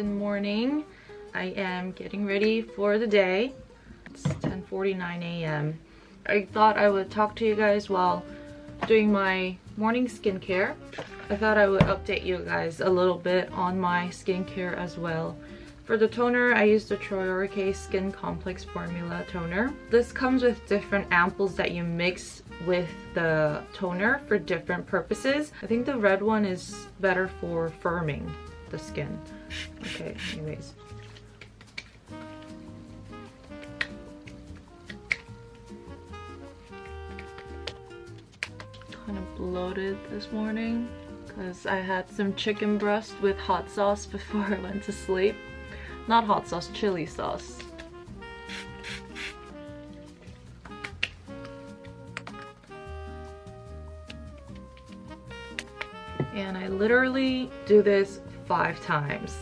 Good morning. I am getting ready for the day. It's 10.49 a.m. I thought I would talk to you guys while doing my morning skincare. I thought I would update you guys a little bit on my skincare as well. For the toner, I use the Troiareuke Skin Complex Formula Toner. This comes with different ampoules that you mix with the toner for different purposes. I think the red one is better for firming the skin. Okay, anyways. Kind of bloated this morning because I had some chicken breast with hot sauce before I went to sleep. Not hot sauce, chili sauce. And I literally do this five times.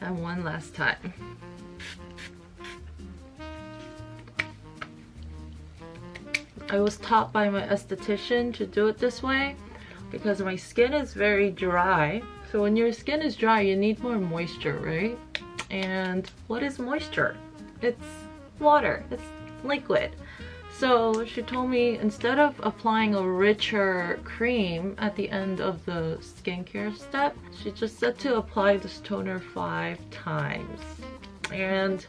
And one last time. I was taught by my esthetician to do it this way because my skin is very dry. So when your skin is dry, you need more moisture, right? And what is moisture? It's water, it's liquid. So she told me instead of applying a richer cream at the end of the skincare step, she just said to apply this toner five times. And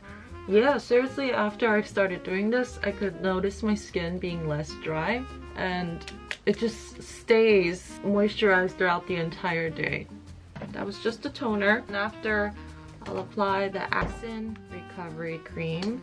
yeah, seriously, after I started doing this, I could notice my skin being less dry and it just stays moisturized throughout the entire day. That was just a toner. And after, I'll apply the Axin Recovery Cream.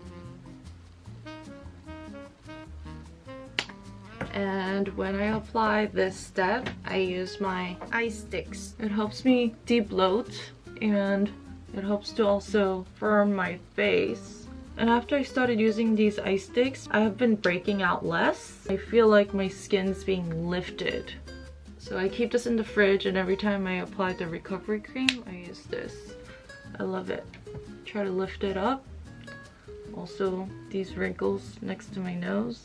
And when I apply this step, I use my eye sticks. It helps me debloat and it helps to also firm my face. And after I started using these eye sticks, I have been breaking out less. I feel like my skin's being lifted. So I keep this in the fridge and every time I apply the recovery cream, I use this. I love it. Try to lift it up. Also, these wrinkles next to my nose.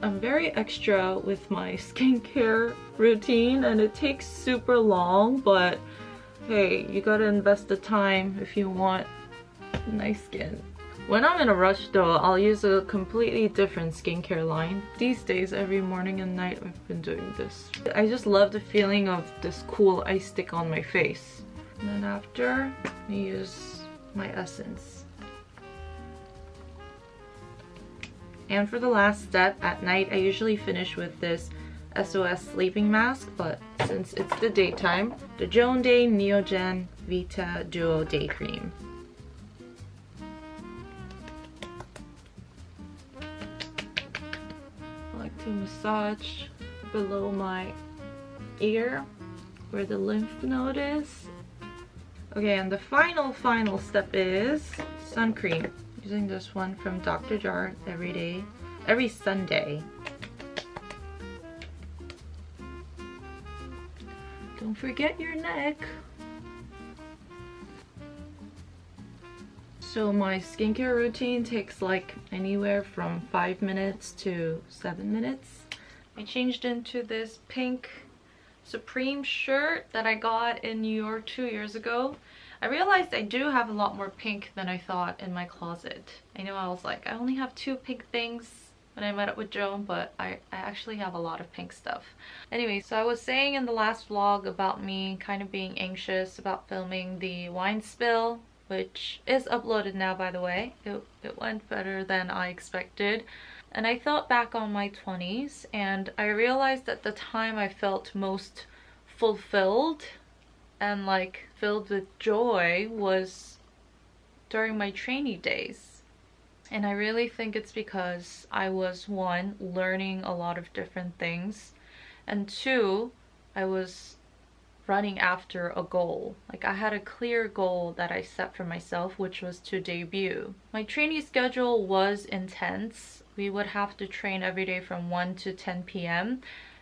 I'm very extra with my skincare routine and it takes super long, but hey, you gotta invest the time if you want nice skin. When I'm in a rush though, I'll use a completely different skincare line. These days, every morning and night, I've been doing this. I just love the feeling of this cool ice stick on my face. And then after, I use my essence. And for the last step, at night, I usually finish with this SOS sleeping mask, but since it's the daytime, the Joan Day Neogen Vita Duo Day Cream. I like to massage below my ear where the lymph node is. Okay, and the final, final step is sun cream. Using this one from Dr. Jart every day, every Sunday. Don't forget your neck. So my skincare routine takes like anywhere from 5 minutes to 7 minutes. I changed into this pink Supreme shirt that I got in New York two years ago. I realized I do have a lot more pink than I thought in my closet. I know I was like, I only have two pink things when I met up with Joan, but I, I actually have a lot of pink stuff. Anyway, so I was saying in the last vlog about me kind of being anxious about filming the wine spill, which is uploaded now by the way. It, it went better than I expected. And I thought back on my 20s and I realized at the time I felt most fulfilled and like filled with joy was during my trainee days. And I really think it's because I was one, learning a lot of different things, and two, I was running after a goal. Like I had a clear goal that I set for myself, which was to debut. My training schedule was intense. We would have to train every day from 1 to 10 p.m.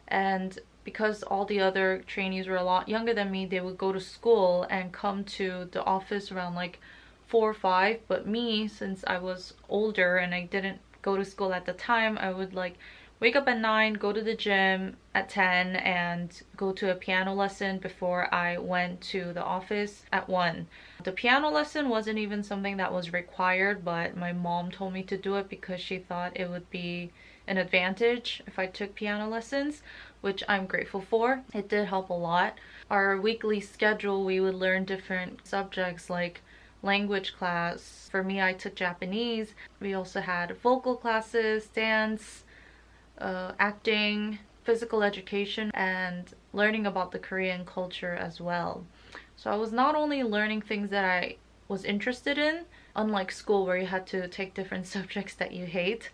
And because all the other trainees were a lot younger than me, they would go to school and come to the office around like 4 or 5. But me, since I was older and I didn't go to school at the time, I would like wake up at 9, go to the gym at 10, and go to a piano lesson before I went to the office at 1. The piano lesson wasn't even something that was required, but my mom told me to do it because she thought it would be an advantage if I took piano lessons, which I'm grateful for. It did help a lot. Our weekly schedule, we would learn different subjects like language class. For me, I took Japanese. We also had vocal classes, dance, uh, acting, physical education, and learning about the Korean culture as well. So I was not only learning things that I was interested in, unlike school where you had to take different subjects that you hate,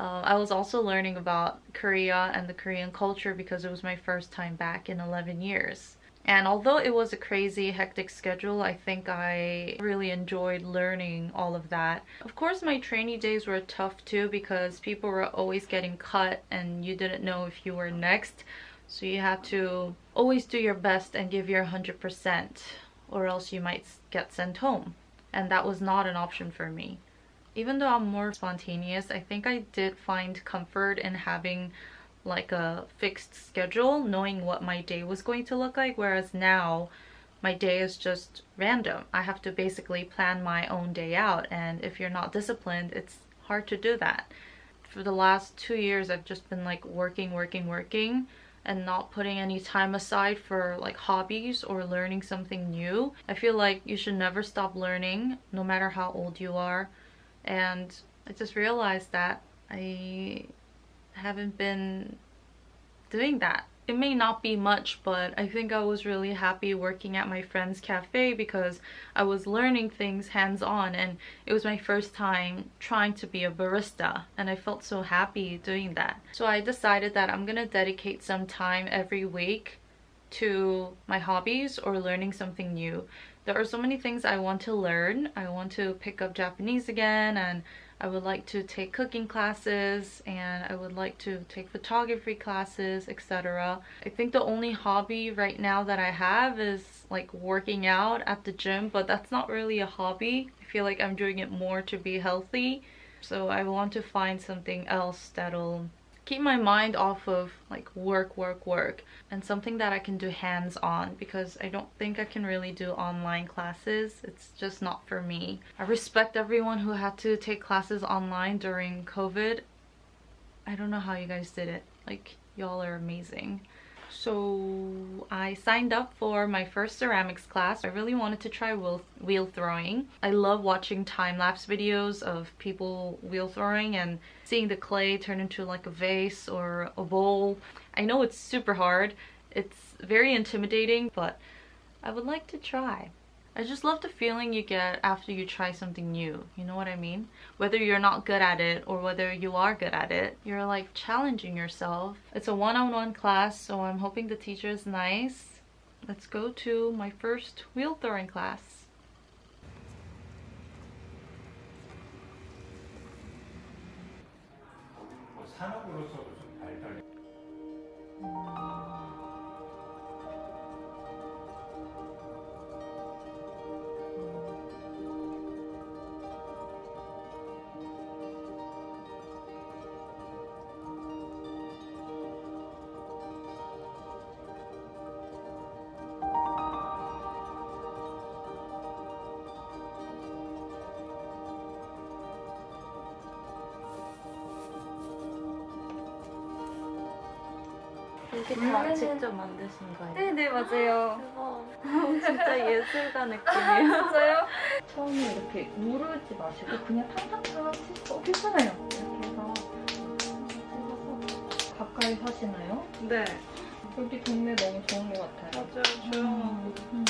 uh, I was also learning about Korea and the Korean culture because it was my first time back in 11 years. And although it was a crazy, hectic schedule, I think I really enjoyed learning all of that. Of course, my trainee days were tough too because people were always getting cut and you didn't know if you were next. So you had to always do your best and give your 100% or else you might get sent home. And that was not an option for me. Even though I'm more spontaneous, I think I did find comfort in having like a fixed schedule, knowing what my day was going to look like, whereas now my day is just random. I have to basically plan my own day out, and if you're not disciplined, it's hard to do that. For the last two years, I've just been like working, working, working, and not putting any time aside for like hobbies or learning something new. I feel like you should never stop learning, no matter how old you are. And I just realized that I haven't been doing that. It may not be much, but I think I was really happy working at my friend's cafe because I was learning things hands-on and it was my first time trying to be a barista and I felt so happy doing that. So I decided that I'm gonna dedicate some time every week to my hobbies or learning something new. There are so many things I want to learn. I want to pick up Japanese again and I would like to take cooking classes and I would like to take photography classes, etc. I think the only hobby right now that I have is like working out at the gym, but that's not really a hobby. I feel like I'm doing it more to be healthy. So I want to find something else that'll keep my mind off of like work, work, work and something that I can do hands-on because I don't think I can really do online classes. It's just not for me. I respect everyone who had to take classes online during COVID. I don't know how you guys did it. Like, y'all are amazing. So I signed up for my first ceramics class. I really wanted to try wheel, wheel throwing. I love watching time-lapse videos of people wheel throwing and seeing the clay turn into like a vase or a bowl. I know it's super hard. It's very intimidating, but I would like to try. I just love the feeling you get after you try something new. You know what I mean? Whether you're not good at it or whether you are good at it, you're like challenging yourself. It's a one-on-one -on -one class, so I'm hoping the teacher is nice. Let's go to my first wheel throwing class. 이게 다 음. 직접 만드신 거예요? 네네 맞아요. 대박. 진짜 예술가 느낌이에요. 맞아요? 처음에 이렇게 누르지 마시고 그냥 탕탕탕 치고 어, 괜찮아요. 이렇게 해서 찍어서 가까이 사시나요? 네. 여기 동네 너무 좋은 것 같아요. 맞아요. 조용하고. 음.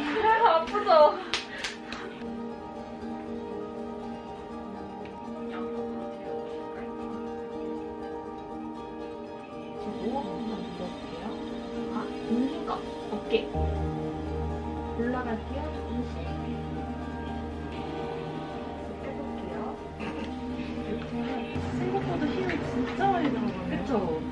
아프죠? 어깨. 올라갈게요. 조금씩. 해볼게요. 이렇게 생각보다 힘이 진짜 많이 들어가네요. 그쵸?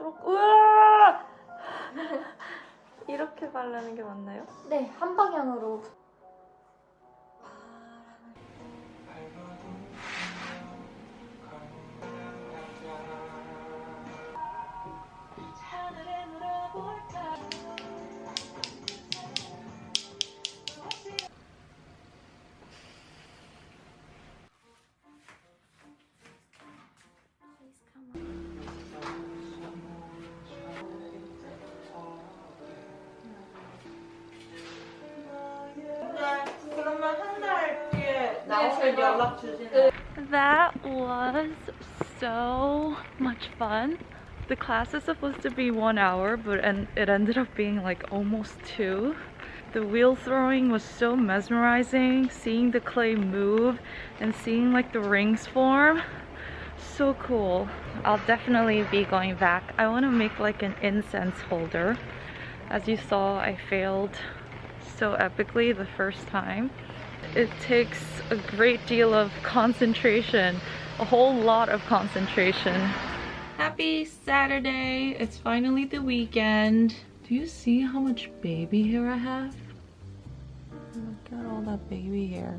스트로크 우와! 이렇게 바르는 게 맞나요? 네, 한 방향으로. That was so much fun. The class is supposed to be one hour, but and it ended up being like almost two. The wheel throwing was so mesmerizing, seeing the clay move and seeing like the rings form. So cool. I'll definitely be going back. I want to make like an incense holder. As you saw, I failed so epically the first time. It takes a great deal of concentration, a whole lot of concentration. Happy Saturday! It's finally the weekend. Do you see how much baby hair I have? Look at all that baby hair.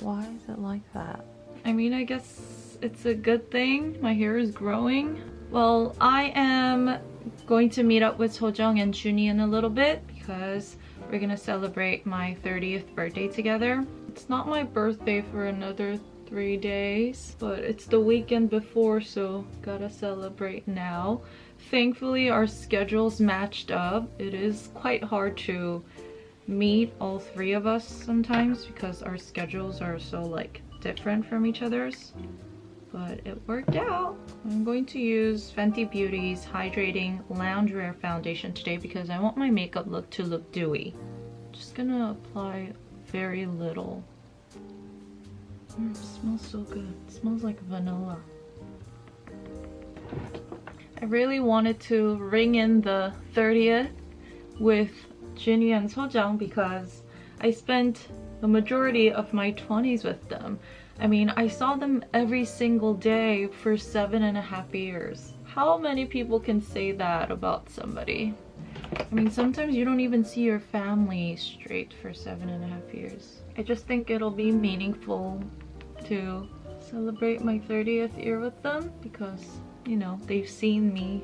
Why is it like that? I mean, I guess it's a good thing. My hair is growing. Well, I am going to meet up with Sojung and Junie in a little bit because we're gonna celebrate my 30th birthday together. It's not my birthday for another three days, but it's the weekend before, so gotta celebrate now. Thankfully, our schedules matched up. It is quite hard to meet all three of us sometimes because our schedules are so like different from each other's but it worked out. I'm going to use Fenty Beauty's Hydrating Loungewear Foundation today because I want my makeup look to look dewy. Just gonna apply very little. Mm, smells so good. It smells like vanilla. I really wanted to ring in the 30th with Junie and Sojung because I spent the majority of my 20s with them. I mean, I saw them every single day for seven and a half years. How many people can say that about somebody? I mean, sometimes you don't even see your family straight for seven and a half years. I just think it'll be meaningful to celebrate my 30th year with them because, you know, they've seen me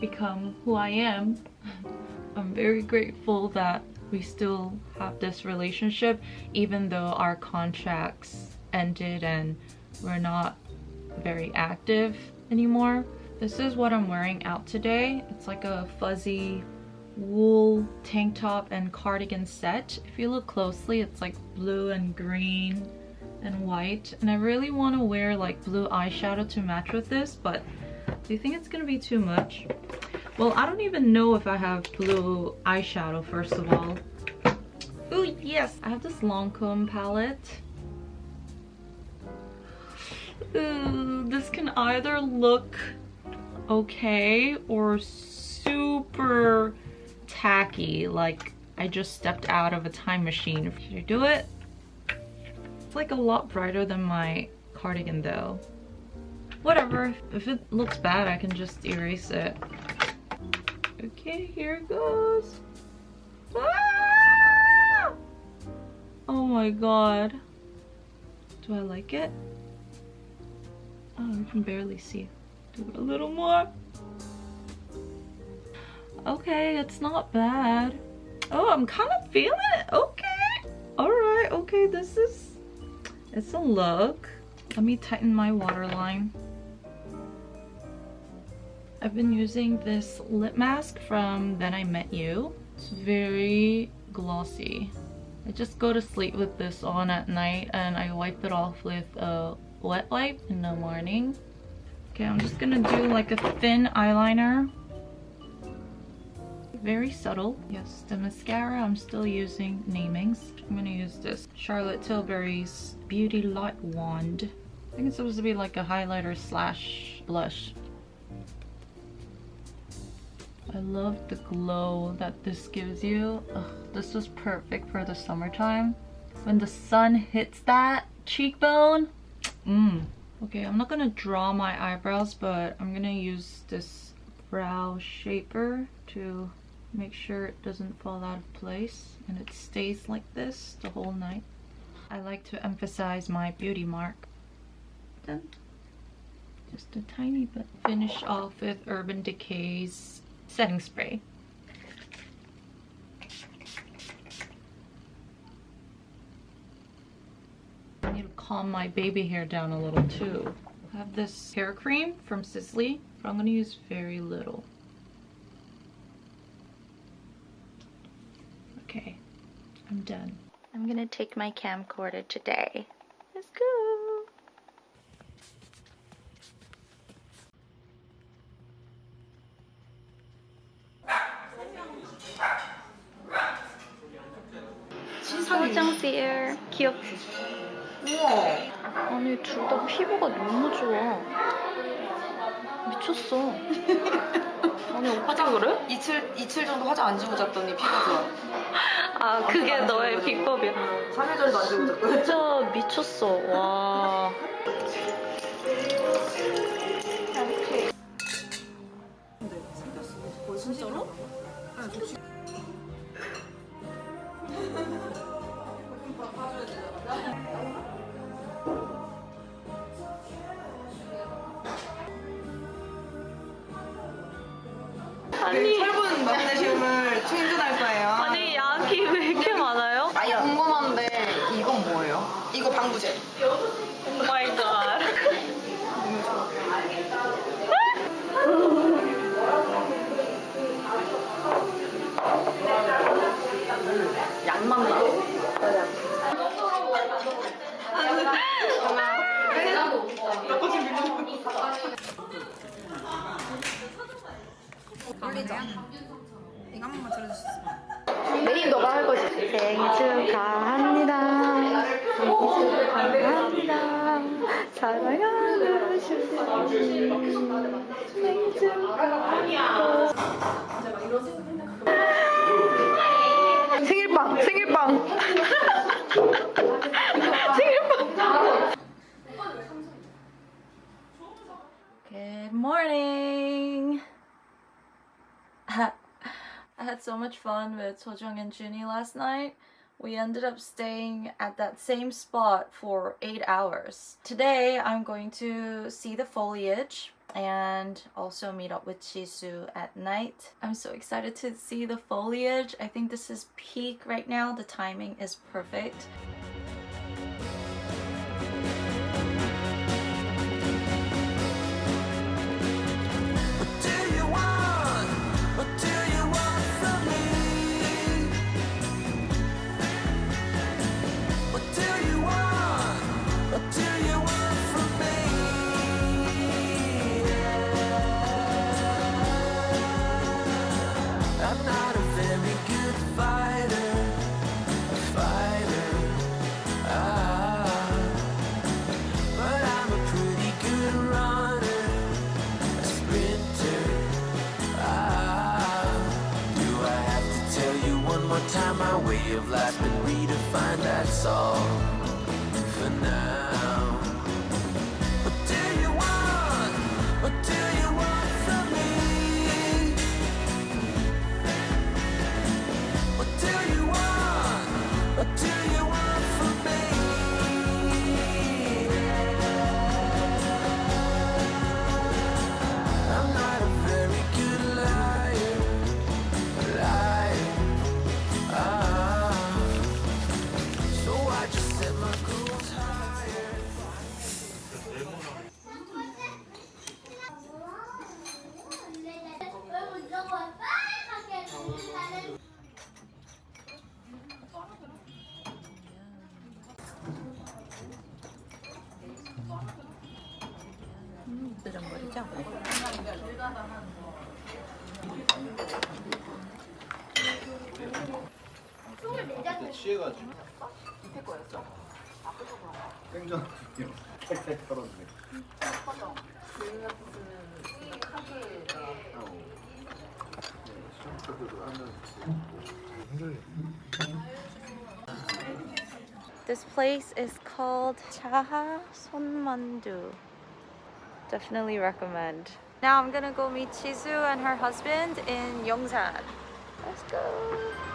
become who I am. I'm very grateful that we still have this relationship even though our contracts ended and we're not very active anymore. This is what I'm wearing out today. It's like a fuzzy wool tank top and cardigan set. If you look closely, it's like blue and green and white. And I really want to wear like blue eyeshadow to match with this, but do you think it's gonna be too much? Well, I don't even know if I have blue eyeshadow, first of all. Oh, yes! I have this Lancome palette. This can either look okay or super tacky, like I just stepped out of a time machine. Should I do it? It's like a lot brighter than my cardigan though. Whatever, if it looks bad, I can just erase it. Okay, here it goes. Ah! Oh my god. Do I like it? Oh, you can barely see. Do a little more. Okay, it's not bad. Oh, I'm kind of feeling it. Okay. All right. Okay, this is... It's a look. Let me tighten my waterline. I've been using this lip mask from Then I Met You. It's very glossy. I just go to sleep with this on at night and I wipe it off with a wet wipe in the morning. Okay, I'm just gonna do like a thin eyeliner. Very subtle. Yes, the mascara I'm still using Namings. I'm gonna use this Charlotte Tilbury's Beauty Light Wand. I think it's supposed to be like a highlighter slash blush. I love the glow that this gives you. Ugh, this was perfect for the summertime. When the sun hits that cheekbone, mmm, Okay, I'm not gonna draw my eyebrows, but I'm gonna use this brow shaper to make sure it doesn't fall out of place and it stays like this the whole night. I like to emphasize my beauty mark. Then just a tiny bit. Finish off with Urban Decay's setting spray. I need to calm my baby hair down a little too. I have this hair cream from Sisley, but I'm gonna use very little. Okay, I'm done. I'm gonna take my camcorder today. Let's go. She's So the air. Cute. 우와. 아니 둘 다 피부가 너무 좋아. 미쳤어. 아니 어떻게 그래? 이틀 이틀 정도 화장 안 지우고 잤더니 피가 좋아. 아 그게 너의 비법이야. 3일 전에도 안 지우고 잤거든. 진짜 미쳤어. 와. 진짜로? 아니 철분 마그네슘을 충전할 거예요. 아니 약이 왜 이렇게 많아요? 아니 궁금한데 이건 뭐예요? 이거 방부제. 오 마이 갓. 양만 나. 올리자. 이거 한 번만 있어? 메인 너가 할 거지. 생일 축하합니다. 생일 축하합니다. 사랑하는 주님. 생일 축하합니다. So much fun with Sojung and Junie last night. We ended up staying at that same spot for eight hours. Today, I'm going to see the foliage and also meet up with Chisu at night. I'm so excited to see the foliage. I think this is peak right now. The timing is perfect. Redefined. That's all 음, 뜨정거리죠? 취해가지고 밑에 거였어? 생전 This place is called Chaha Sonmandu. Definitely recommend. Now I'm gonna go meet Chizu and her husband in Yongsan. Let's go.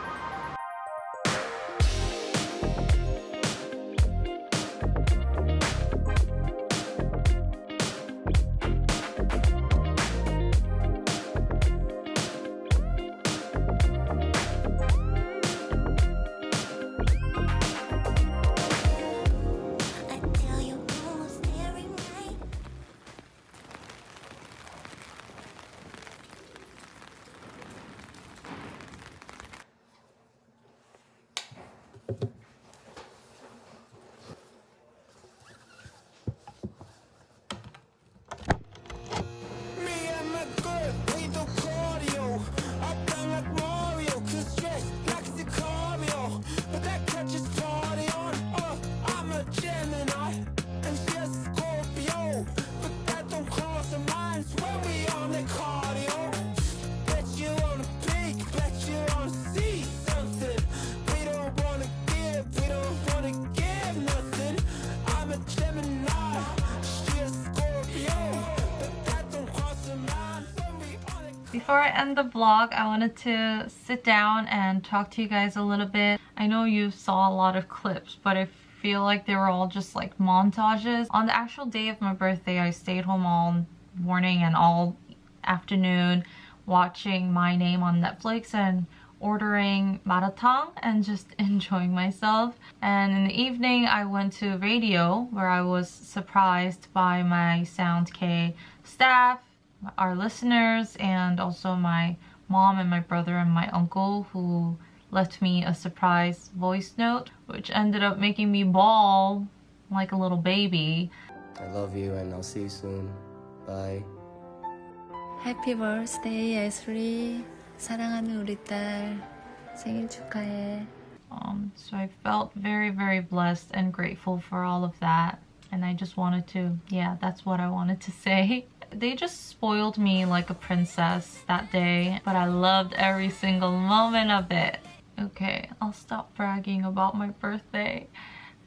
Before I end the vlog, I wanted to sit down and talk to you guys a little bit. I know you saw a lot of clips, but I feel like they were all just like montages. On the actual day of my birthday, I stayed home all morning and all afternoon watching My Name on Netflix and ordering maratang and just enjoying myself. And in the evening, I went to radio where I was surprised by my Sound K staff our listeners and also my mom and my brother and my uncle who left me a surprise voice note which ended up making me bawl like a little baby. I love you and I'll see you soon. Bye. 해피 버스데이 예슬리 사랑하는 우리 딸 생일 축하해 Um, so I felt very very blessed and grateful for all of that and I just wanted to yeah that's what I wanted to say. They just spoiled me like a princess that day but I loved every single moment of it. Okay, I'll stop bragging about my birthday.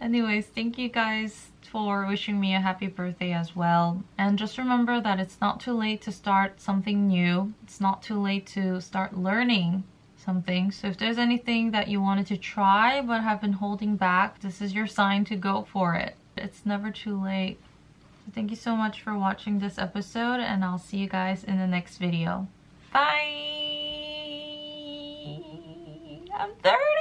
Anyways, thank you guys for wishing me a happy birthday as well. And just remember that it's not too late to start something new. It's not too late to start learning something. So if there's anything that you wanted to try but have been holding back, this is your sign to go for it. It's never too late. Thank you so much for watching this episode and I'll see you guys in the next video. Bye! I'm 30!